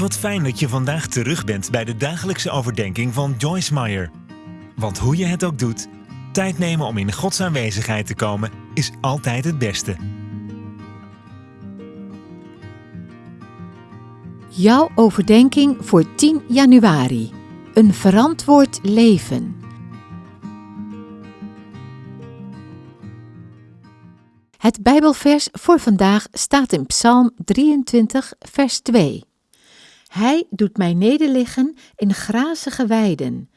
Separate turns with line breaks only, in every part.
Wat fijn dat je vandaag terug bent bij de dagelijkse overdenking van Joyce Meyer. Want hoe je het ook doet, tijd nemen om in Gods aanwezigheid te komen is altijd het beste.
Jouw overdenking voor 10 januari. Een verantwoord leven. Het Bijbelvers voor vandaag staat in Psalm 23, vers 2. Hij doet mij nederliggen in grazige weiden.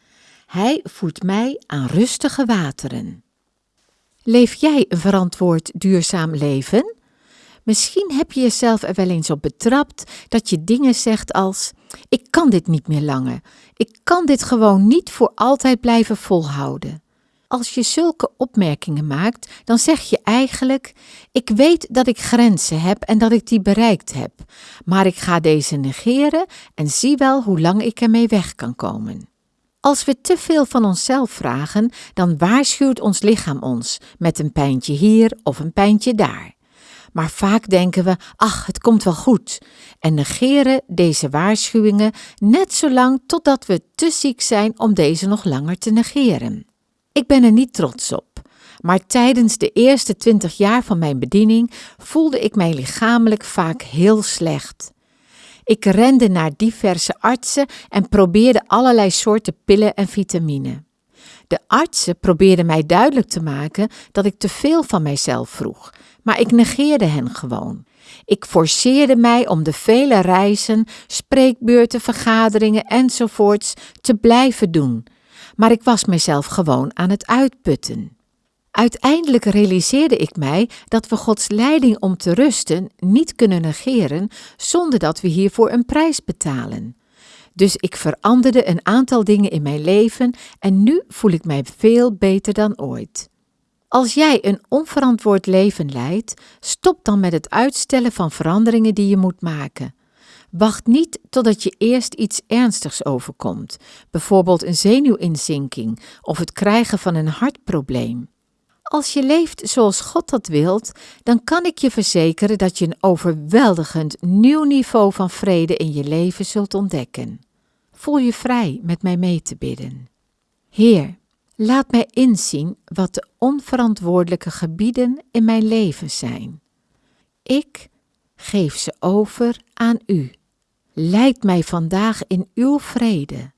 Hij voert mij aan rustige wateren. Leef jij een verantwoord duurzaam leven? Misschien heb je jezelf er wel eens op betrapt dat je dingen zegt als: Ik kan dit niet meer langer. Ik kan dit gewoon niet voor altijd blijven volhouden. Als je zulke opmerkingen maakt, dan zeg je eigenlijk: Ik weet dat ik grenzen heb en dat ik die bereikt heb, maar ik ga deze negeren en zie wel hoe lang ik ermee weg kan komen. Als we te veel van onszelf vragen, dan waarschuwt ons lichaam ons met een pijntje hier of een pijntje daar. Maar vaak denken we: ach, het komt wel goed, en negeren deze waarschuwingen net zolang totdat we te ziek zijn om deze nog langer te negeren. Ik ben er niet trots op, maar tijdens de eerste twintig jaar van mijn bediening voelde ik mij lichamelijk vaak heel slecht. Ik rende naar diverse artsen en probeerde allerlei soorten pillen en vitamine. De artsen probeerden mij duidelijk te maken dat ik te veel van mijzelf vroeg, maar ik negeerde hen gewoon. Ik forceerde mij om de vele reizen, spreekbeurten, vergaderingen enzovoorts te blijven doen, maar ik was mezelf gewoon aan het uitputten. Uiteindelijk realiseerde ik mij dat we Gods leiding om te rusten niet kunnen negeren zonder dat we hiervoor een prijs betalen. Dus ik veranderde een aantal dingen in mijn leven en nu voel ik mij veel beter dan ooit. Als jij een onverantwoord leven leidt, stop dan met het uitstellen van veranderingen die je moet maken. Wacht niet totdat je eerst iets ernstigs overkomt, bijvoorbeeld een zenuwinzinking of het krijgen van een hartprobleem. Als je leeft zoals God dat wilt, dan kan ik je verzekeren dat je een overweldigend nieuw niveau van vrede in je leven zult ontdekken. Voel je vrij met mij mee te bidden. Heer, laat mij inzien wat de onverantwoordelijke gebieden in mijn leven zijn. Ik geef ze over aan U. Leid mij vandaag in uw vrede,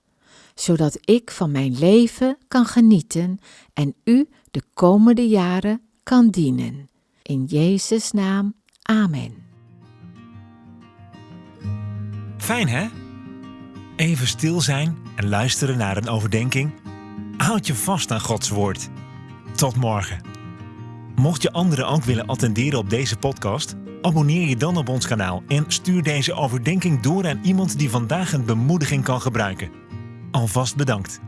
zodat ik van mijn leven kan genieten en u de komende jaren kan dienen. In Jezus' naam, amen.
Fijn hè? Even stil zijn en luisteren naar een overdenking. Houd je vast aan Gods woord. Tot morgen. Mocht je anderen ook willen attenderen op deze podcast, abonneer je dan op ons kanaal en stuur deze overdenking door aan iemand die vandaag een bemoediging kan gebruiken. Alvast bedankt.